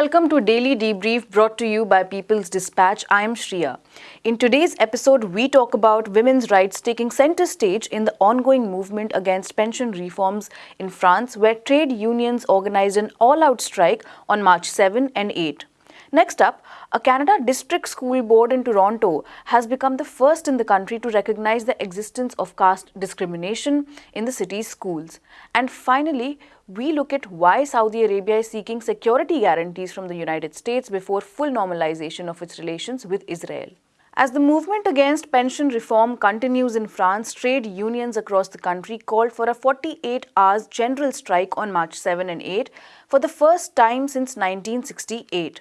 welcome to Daily Debrief brought to you by People's Dispatch. I am Shriya. In today's episode, we talk about women's rights taking center stage in the ongoing movement against pension reforms in France, where trade unions organized an all-out strike on March 7 and 8. Next up, a Canada District School Board in Toronto has become the first in the country to recognize the existence of caste discrimination in the city's schools. And finally, we look at why Saudi Arabia is seeking security guarantees from the United States before full normalization of its relations with Israel. As the movement against pension reform continues in France, trade unions across the country called for a 48 hours general strike on March 7 and 8 for the first time since 1968.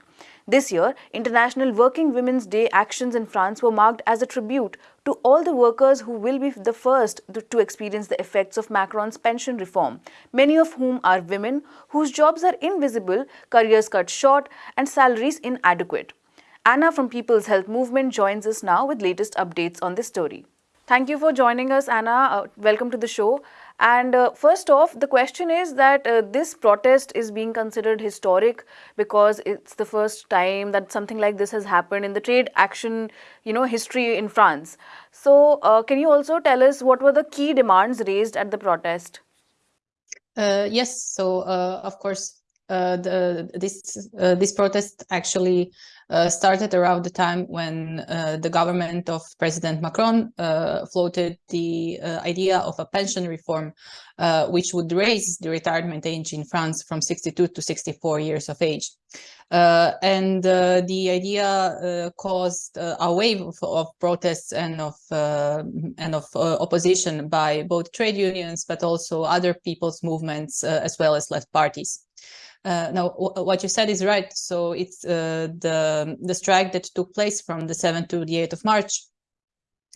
This year, International Working Women's Day actions in France were marked as a tribute to all the workers who will be the first to experience the effects of Macron's pension reform, many of whom are women whose jobs are invisible, careers cut short, and salaries inadequate. Anna from People's Health Movement joins us now with latest updates on this story. Thank you for joining us, Anna. Uh, welcome to the show. And uh, first off, the question is that uh, this protest is being considered historic because it's the first time that something like this has happened in the trade action, you know, history in France. So, uh, can you also tell us what were the key demands raised at the protest? Uh, yes. So, uh, of course, the, this this protest actually uh, started around the time when uh, the government of President Macron uh, floated the uh, idea of a pension reform, uh, which would raise the retirement age in France from 62 to 64 years of age. Uh, and the idea caused a wave of, of, protests and of and of opposition by both trade unions, but also other people's movements, as well as left parties. Uh, now, what you said is right. So it's uh, the the strike that took place from the 7th to the 8th of March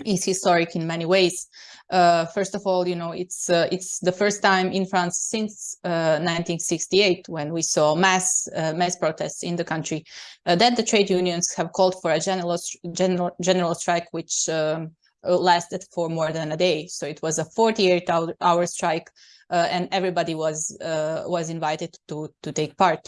is historic in many ways. Uh, first of all, you know, it's uh, it's the first time in France since 1968 uh, when we saw mass uh, mass protests in the country that the trade unions have called for a general general general strike, which um, lasted for more than a day. So it was a 48 hour, hour strike uh, and everybody was uh, was invited to to take part.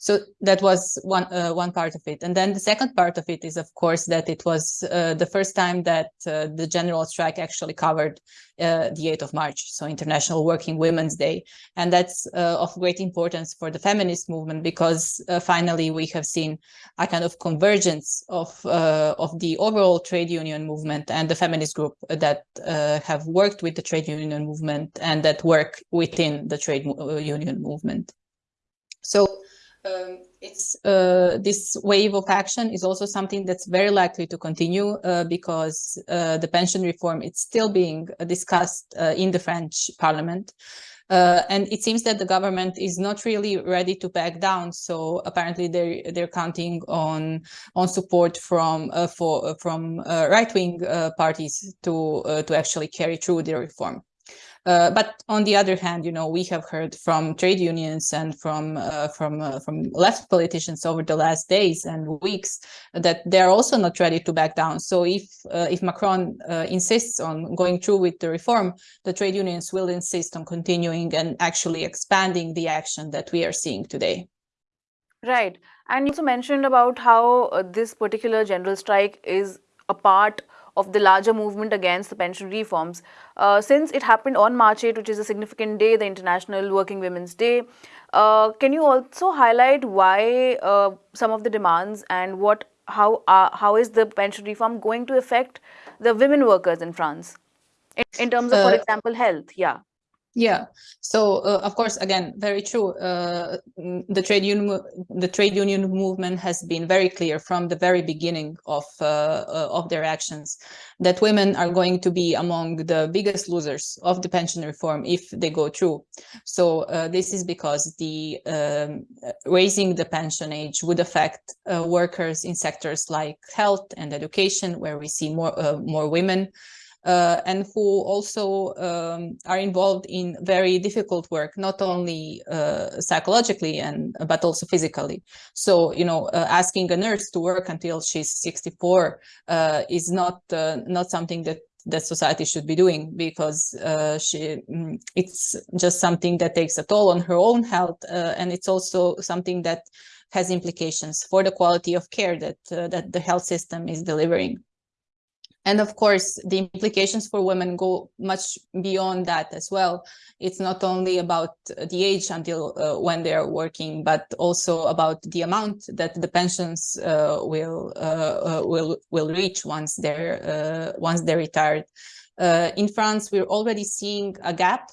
So that was one uh, one part of it. And then the second part of it is, of course, that it was uh, the first time that uh, the general strike actually covered uh, the 8th of March, so International Working Women's Day. And that's uh, of great importance for the feminist movement because uh, finally we have seen a kind of convergence of, of the overall trade union movement and the feminist group that have worked with the trade union movement and that work within the trade union movement. So um, it's uh, this wave of action is also something that's very likely to continue uh, because uh, the pension reform is still being discussed uh, in the French parliament. Uh, and it seems that the government is not really ready to back down. So apparently they're they're counting on on support from uh, for from right wing parties to to actually carry through the reform. Uh, but on the other hand, you know, we have heard from trade unions and from uh, from uh, from left politicians over the last days and weeks that they are also not ready to back down. So if uh, if Macron uh, insists on going through with the reform, the trade unions will insist on continuing and actually expanding the action that we are seeing today. Right. And you also mentioned about how uh, this particular general strike is a part of the larger movement against the pension reforms. Uh, since it happened on March 8, which is a significant day, the International Working Women's Day, uh, can you also highlight why uh, some of the demands and what how uh, how is the pension reform going to affect the women workers in France in, in terms of, for uh, example, health? Yeah. Yeah. So uh, of course, again, very true. Uh, the trade union the trade union movement has been very clear from the very beginning of uh, uh, of their actions that women are going to be among the biggest losers of the pension reform if they go through. So uh, this is because the um, raising the pension age would affect uh, workers in sectors like health and education, where we see more more women uh, and who also um, are involved in very difficult work, not only uh, psychologically and but also physically. So, you know, uh, asking a nurse to work until she's 64 uh, is not uh, not something that that society should be doing because uh, she mm, it's just something that takes a toll on her own health and it's also something that has implications for the quality of care that uh, that the health system is delivering. And of course, the implications for women go much beyond that as well. It's not only about the age until uh, when they are working, but also about the amount that the pensions uh, will uh, uh will will reach once they're uh, once they're retired. Uh, in France, we're already seeing a gap.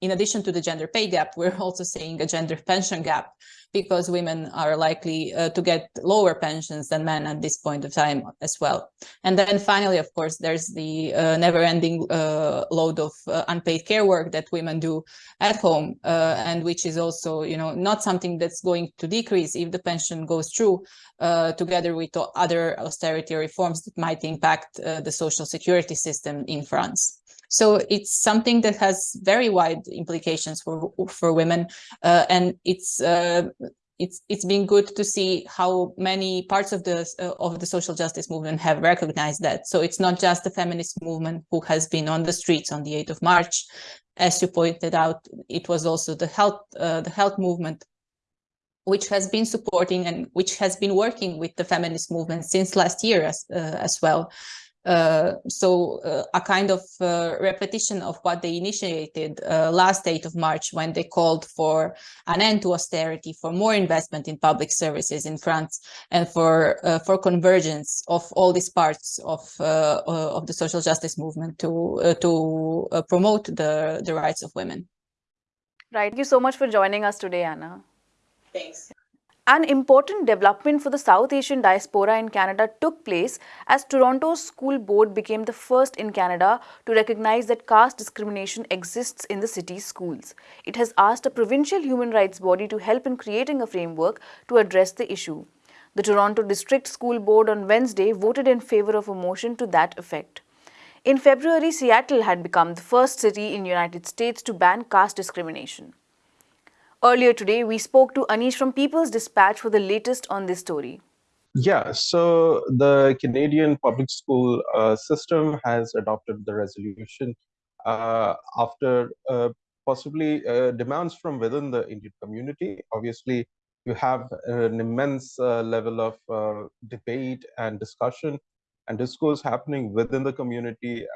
In addition to the gender pay gap, we're also seeing a gender pension gap because women are likely uh, to get lower pensions than men at this point of time as well. And then finally, of course, there's the uh, never-ending uh, load of uh, unpaid care work that women do at home, uh, and which is also, you know, not something that's going to decrease if the pension goes through, uh, together with other austerity reforms that might impact the social security system in France. So it's something that has very wide implications for for women, uh, and it's uh, it's it's been good to see how many parts of the uh, of the social justice movement have recognized that. So it's not just the feminist movement who has been on the streets on the 8th of March, as you pointed out. It was also the health uh, the health movement which has been supporting and which has been working with the feminist movement since last year as, uh, as well. Uh, so uh, a kind of uh, repetition of what they initiated uh, last 8th of March when they called for an end to austerity, for more investment in public services in France, and for uh, for convergence of all these parts of of the social justice movement to to promote the the rights of women. Right. Thank you so much for joining us today, Anna. Thanks. An important development for the South Asian diaspora in Canada took place as Toronto's school board became the first in Canada to recognize that caste discrimination exists in the city's schools. It has asked a provincial human rights body to help in creating a framework to address the issue. The Toronto District School Board on Wednesday voted in favor of a motion to that effect. In February, Seattle had become the first city in the United States to ban caste discrimination. Earlier today, we spoke to Anish from People's Dispatch for the latest on this story. Yeah, so the Canadian public school uh, system has adopted the resolution uh, after uh, possibly uh, demands from within the Indian community. Obviously, you have an immense uh, level of uh, debate and discussion and discourse happening within the community,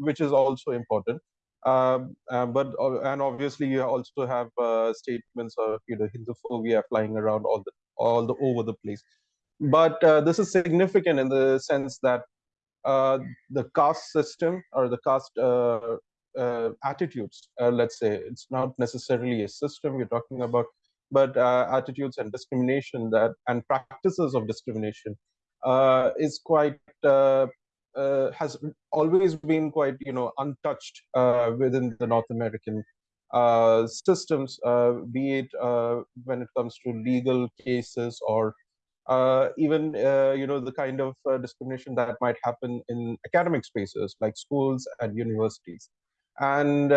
which is also important. Um, uh, but uh, and obviously you also have uh, statements of you know Hinduphobia flying around all the all the over the place. But uh, this is significant in the sense that uh, the caste system or the caste uh, attitudes, let's say, it's not necessarily a system we're talking about, but attitudes and discrimination that and practices of discrimination is quite uh, has always been quite you know untouched uh, within the North American uh, systems, uh, be it uh, when it comes to legal cases or uh, even you know the kind of discrimination that might happen in academic spaces like schools and universities. And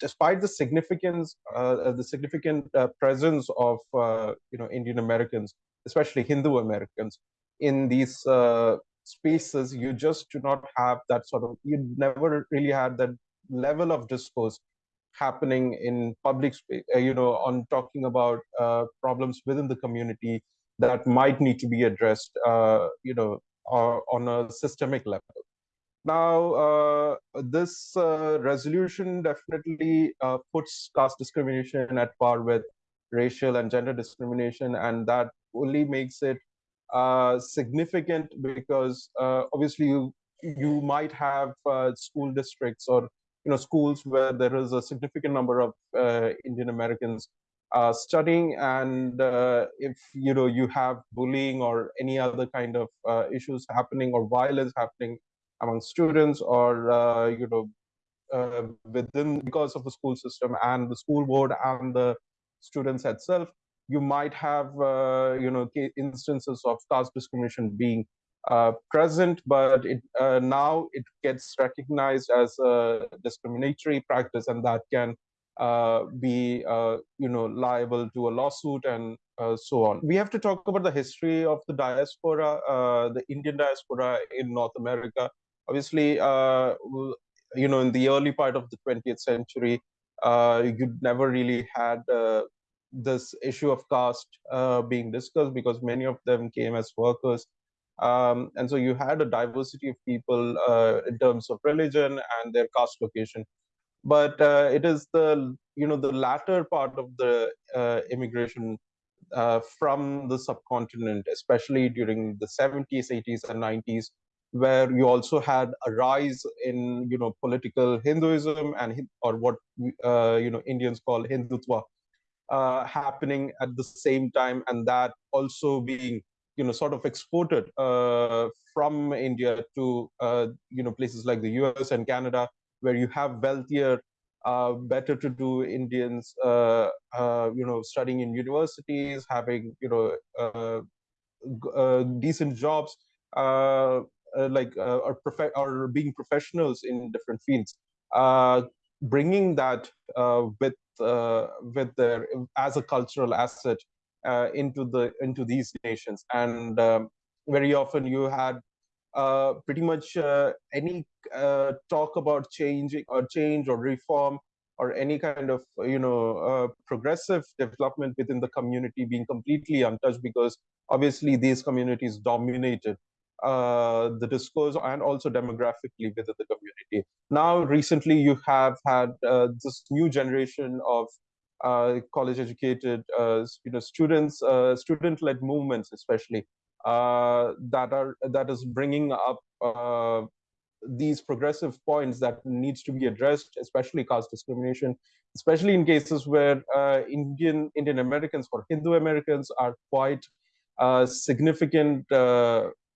despite the significance, the significant presence of you know Indian Americans, especially Hindu Americans, in these spaces, you just do not have that sort of, you never really had that level of discourse happening in public space, uh, you know, on talking about uh, problems within the community that might need to be addressed, uh, you know, on a systemic level. Now, uh, this uh, resolution definitely uh, puts caste discrimination at par with racial and gender discrimination, and that only makes it uh, significant because uh, obviously you you might have uh, school districts or you know schools where there is a significant number of uh, Indian Americans uh, studying, and if you know you have bullying or any other kind of issues happening or violence happening among students or you know within because of the school system and the school board and the students itself you might have uh, you know instances of caste discrimination being uh, present, but it, uh, now it gets recognized as a discriminatory practice, and that can uh, be uh, you know liable to a lawsuit and uh, so on. We have to talk about the history of the diaspora, the Indian diaspora in North America. Obviously, you know, in the early part of the 20th century, you never really had this issue of caste uh, being discussed because many of them came as workers. Um, and so you had a diversity of people uh, in terms of religion and their caste location. But uh, it is the you know the latter part of the uh, immigration uh, from the subcontinent, especially during the 70s, 80s, and 90s, where you also had a rise in you know political Hinduism and or what uh, you know Indians call Hindutva uh, happening at the same time, and that also being you know sort of exported uh, from India to uh, you know places like the U.S. and Canada, where you have wealthier, uh, better to do Indians, uh, you know, studying in universities, having you know decent jobs. Uh, like uh, or, or being professionals in different fields uh, bringing that with with their as a cultural asset into the into these nations. And um, very often you had uh, pretty much uh, any uh, talk about changing or change or reform or any kind of you know progressive development within the community being completely untouched because obviously these communities dominated uh, the discourse and also demographically within the community. Now, recently, you have had uh, this new generation of uh, college-educated, uh, you know, students, uh, student-led movements, especially that are that is bringing up these progressive points that needs to be addressed, especially caste discrimination, especially in cases where Indian Indian Americans or Hindu Americans are quite significant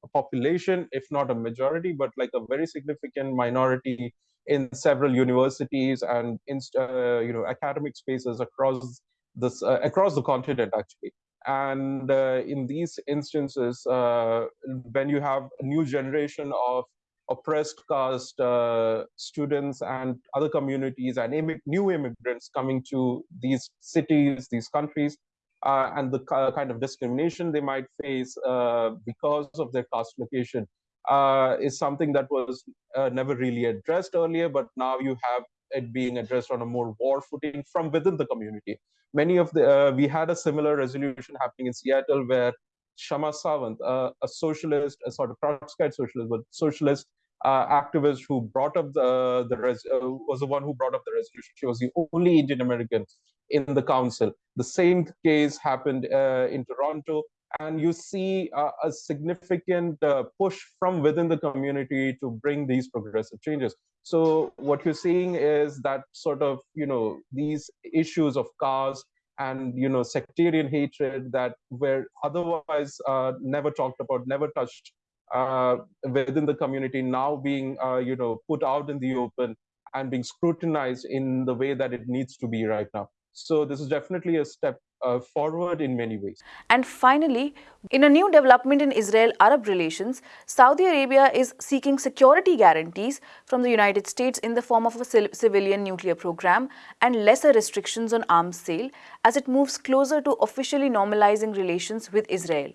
population, if not a majority, but like a very significant minority in several universities and in, uh, you know academic spaces across this uh, across the continent actually. And uh, in these instances, uh, when you have a new generation of oppressed caste uh, students and other communities and Im new immigrants coming to these cities, these countries, uh, and the kind of discrimination they might face uh, because of their caste location uh, is something that was uh, never really addressed earlier, but now you have it being addressed on a more war footing from within the community. Many of the, uh, we had a similar resolution happening in Seattle where Kshama Sawant, uh, a socialist, a sort of Trotskyite socialist, but socialist activist who brought up the, the res was the one who brought up the resolution. She was the only Indian American in the council. The same case happened uh, in Toronto, and you see uh, a significant uh, push from within the community to bring these progressive changes. So what you're seeing is that sort of, you know, these issues of caste and, you know, sectarian hatred that were otherwise uh, never talked about, never touched uh, within the community now being, uh, you know, put out in the open and being scrutinized in the way that it needs to be right now. So this is definitely a step uh, forward in many ways. And finally, in a new development in Israel-Arab relations, Saudi Arabia is seeking security guarantees from the United States in the form of a civilian nuclear program and lesser restrictions on arms sale as it moves closer to officially normalizing relations with Israel.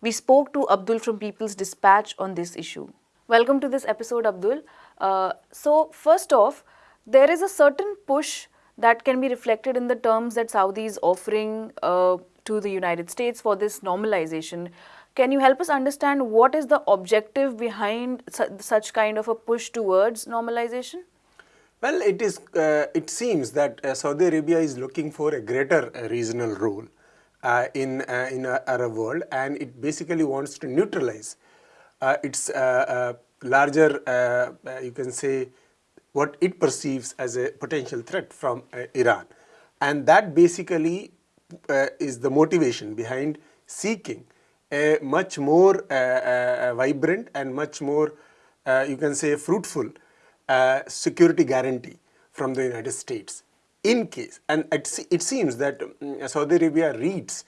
We spoke to Abdul from People's Dispatch on this issue. Welcome to this episode, Abdul. Uh, so first off, there is a certain push that can be reflected in the terms that Saudi is offering uh, to the United States for this normalization. Can you help us understand what is the objective behind su such kind of a push towards normalization? Well, it is. Uh, it seems that uh, Saudi Arabia is looking for a greater uh, regional role uh, in uh, in Arab world, and it basically wants to neutralize its larger, you can say, what it perceives as a potential threat from uh, Iran. And that basically uh, is the motivation behind seeking a much more uh, uh vibrant and much more, uh, you can say, fruitful uh, security guarantee from the United States. In case, and it, it seems that um, Saudi Arabia reads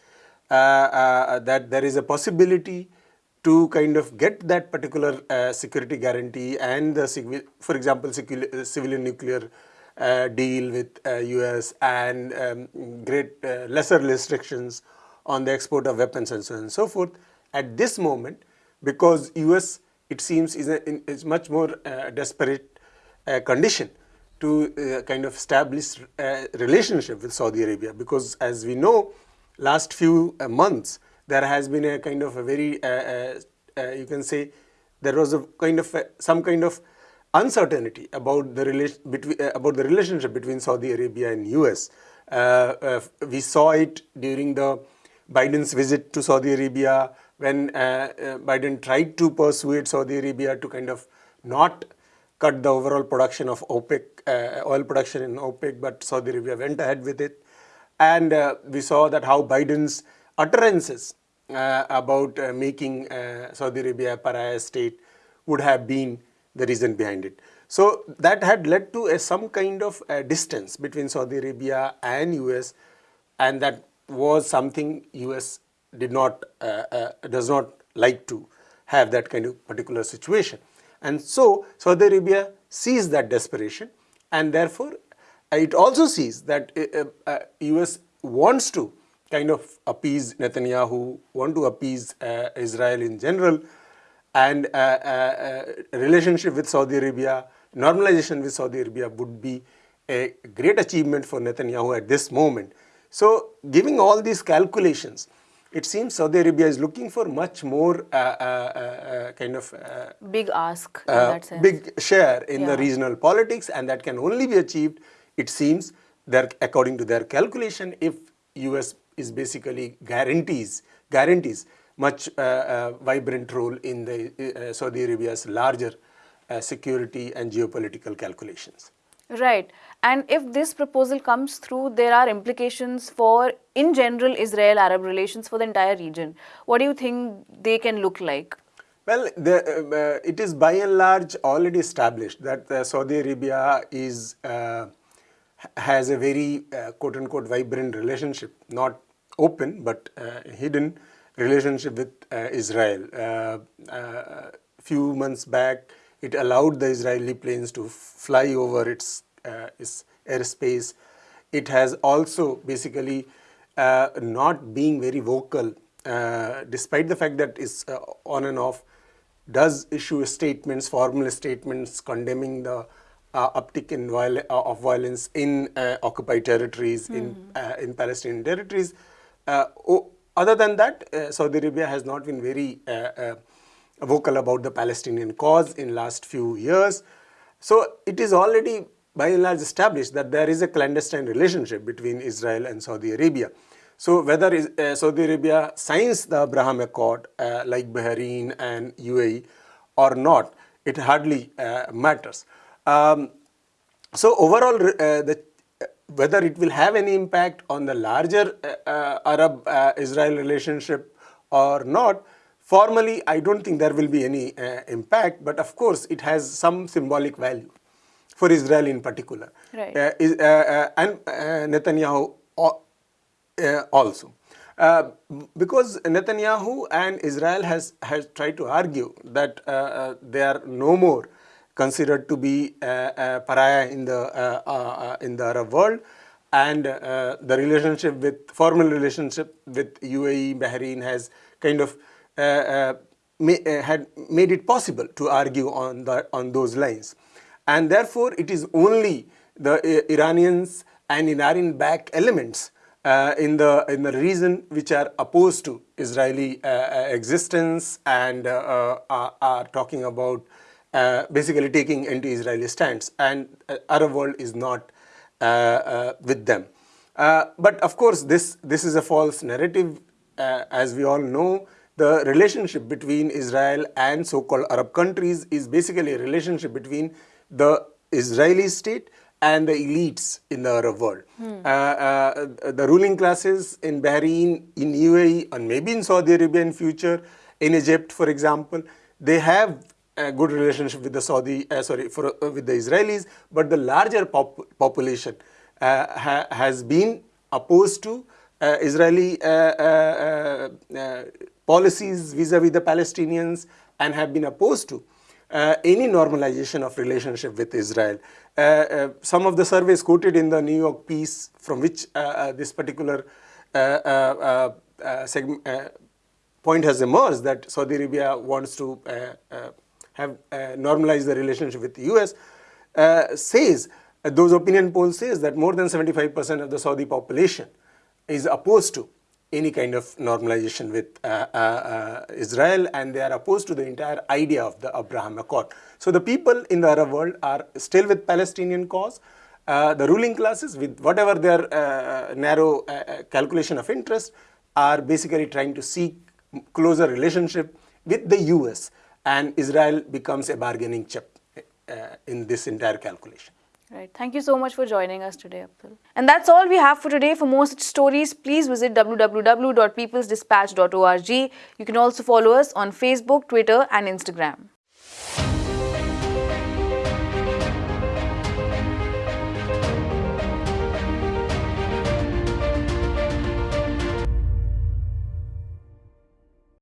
that there is a possibility to kind of get that particular uh, security guarantee and the, for example, uh, civilian nuclear uh, deal with US uh, and um, great uh, lesser restrictions on the export of weapons and so on and so forth. At this moment, because US, it seems, is, a, in, is much more uh, desperate condition to uh, kind of establish a relationship with Saudi Arabia because as we know last few uh, months there has been a kind of a very uh, uh, uh you can say there was a kind of a, some kind of uncertainty about the relation between about the relationship between Saudi Arabia and US we saw it during the Biden's visit to Saudi Arabia when Biden tried to persuade Saudi Arabia to kind of not cut the overall production of OPEC, uh, oil production in OPEC, but Saudi Arabia went ahead with it. And uh, we saw that how Biden's utterances uh, about uh, making uh, Saudi Arabia a pariah state would have been the reason behind it. So that had led to a, some kind of distance between Saudi Arabia and US and that was something US did not, uh, does not like to have that kind of particular situation. And so Saudi Arabia sees that desperation and therefore it also sees that uh, uh, US wants to kind of appease Netanyahu, want to appease uh, Israel in general and uh, uh, relationship with Saudi Arabia, normalization with Saudi Arabia would be a great achievement for Netanyahu at this moment. So giving all these calculations, it seems Saudi Arabia is looking for much more uh, uh, uh, kind of uh, big ask big share in yeah. the regional politics and that can only be achieved it seems their according to their calculation if US is basically guarantees guarantees much uh, vibrant role in the Saudi Arabia's larger security and geopolitical calculations. Right. And if this proposal comes through, there are implications for, in general, Israel-Arab relations for the entire region. What do you think they can look like? Well, the, uh, it is by and large already established that uh, Saudi Arabia is uh, has a very uh, quote-unquote vibrant relationship, not open but uh, hidden relationship with uh, Israel. A few months back, it allowed the Israeli planes to fly over its, uh, its airspace. It has also basically uh, not being very vocal, uh, despite the fact that it's uh, on and off, does issue statements, formal statements condemning the uh, uptick in viol uh, of violence in occupied territories, mm -hmm. in, in Palestinian territories. Other than that, Saudi Arabia has not been very vocal about the Palestinian cause in last few years. So it is already by and large established that there is a clandestine relationship between Israel and Saudi Arabia. So whether uh, Saudi Arabia signs the Abraham Accord uh, like Bahrain and UAE or not, it hardly uh, matters. Um, so overall, uh, the, whether it will have any impact on the larger uh, uh, Arab-Israel relationship or not, Formally, I don't think there will be any uh, impact, but of course, it has some symbolic value for Israel in particular. Right. Uh, is, uh, uh and uh, Netanyahu uh, also. because Netanyahu and Israel has, has tried to argue that they are no more considered to be a pariah in the, in the Arab world and the relationship with, formal relationship with UAE, Bahrain has kind of uh, uh, uh, had made it possible to argue on, the, on those lines. And therefore, it is only the Iranians and Iranian-backed elements uh, in the in the region which are opposed to Israeli uh, existence and uh, are, talking about basically taking anti-Israeli stance, and Arab world is not with them. but of course, this this is a false narrative, as we all know the relationship between Israel and so-called Arab countries is basically a relationship between the Israeli state and the elites in the Arab world. Hmm. Uh, uh, the ruling classes in Bahrain, in UAE, and maybe in Saudi Arabia in future, in Egypt, for example, they have a good relationship with the Saudi, uh, sorry, for, uh, with the Israelis, but the larger pop population uh, ha has been opposed to uh, Israeli policies vis-a-vis -vis the Palestinians and have been opposed to uh, any normalization of relationship with Israel. Uh, uh, some of the surveys quoted in the New York piece from which uh, uh, this particular uh, point has emerged that Saudi Arabia wants to have normalized the relationship with the US says Uh, those opinion polls says that more than 75% of the Saudi population is opposed to any kind of normalization with uh, uh, uh, Israel and they are opposed to the entire idea of the Abraham Accord. So the people in the Arab world are still with Palestinian cause. Uh, the ruling classes with whatever their uh, narrow uh, calculation of interest are basically trying to seek closer relationship with the US and Israel becomes a bargaining chip uh, in this entire calculation. Right. Thank you so much for joining us today, Abdul. And that's all we have for today. For more such stories, please visit www.peoplesdispatch.org. You can also follow us on Facebook, Twitter, and Instagram.